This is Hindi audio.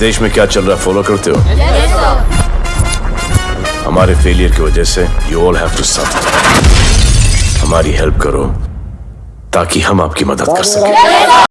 देश में क्या चल रहा है? फॉलो करते हो? हमारे फेलियर की वजह से you all have to suffer हमारी हेल्प करो, ताकि हम आपकी मदद कर सकें।